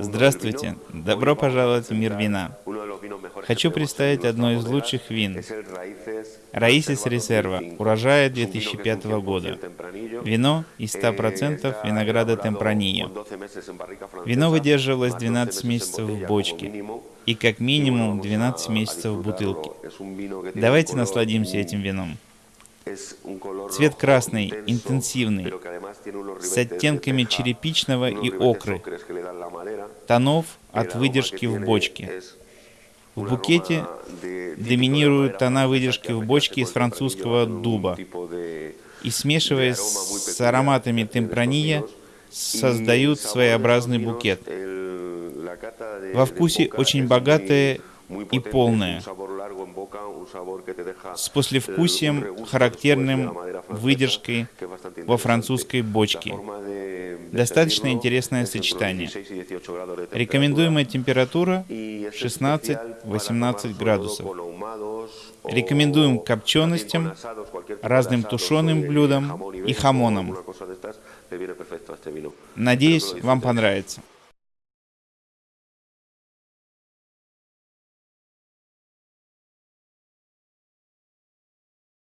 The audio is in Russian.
Здравствуйте, добро пожаловать в мир вина. Хочу представить одно из лучших вин. Раисис Резерва, урожая 2005 года. Вино из 100% винограда Темпранильо. Вино выдерживалось 12 месяцев в бочке и как минимум 12 месяцев в бутылке. Давайте насладимся этим вином. Цвет красный, интенсивный, с оттенками черепичного и окры, тонов от выдержки в бочке. В букете доминируют тона выдержки в бочке из французского дуба. И смешиваясь с ароматами темпрания, создают своеобразный букет. Во вкусе очень богатое и полное, с послевкусием, характерным выдержкой во французской бочке. Достаточно интересное сочетание. Рекомендуемая температура 16-18 градусов. Рекомендуем копченостям, разным тушеным блюдам и хамонам. Надеюсь, вам понравится.